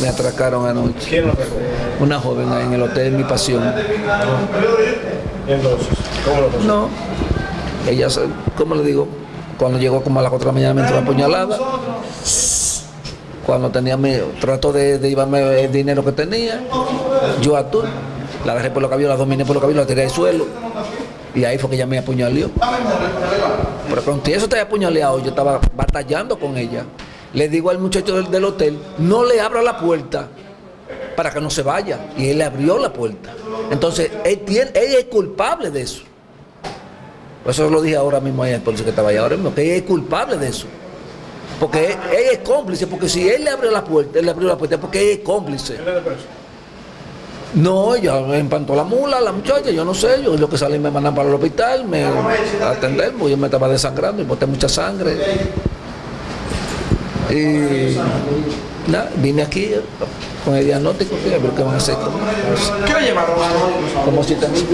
me atracaron anoche. ¿Quién lo atracó? Una joven ahí en el hotel Mi Pasión. Entonces, ¿cómo lo pasó? No, ella, ¿cómo le digo? Cuando llegó como a las 4 de la mañana me entró apuñalada. Cuando tenía mi, trató de, de llevarme el dinero que tenía, yo a tú, la agarré por los cabellos, la dominé por los cabellos, la tiré al suelo. Y ahí fue que ella me apuñaleó. Pero con eso te había apuñaleado, yo estaba batallando con ella. Le digo al muchacho del, del hotel, no le abra la puerta para que no se vaya. Y él le abrió la puerta. Entonces, él, tiene, él es culpable de eso. Por eso lo dije ahora mismo ahí al policía que estaba ahí ahora mismo, que él es culpable de eso. Porque él, él es cómplice, porque si él le abrió la puerta, él le abrió la puerta porque él es cómplice. No, ella me empantó la mula, la muchacha, yo no sé, yo lo que salí me mandan para el hospital, me atender, porque yo me estaba desangrando y boté mucha sangre. Y nada, vine aquí con el diagnóstico, a ver qué van a hacer. ¿Qué le llevaron? Como siete mil.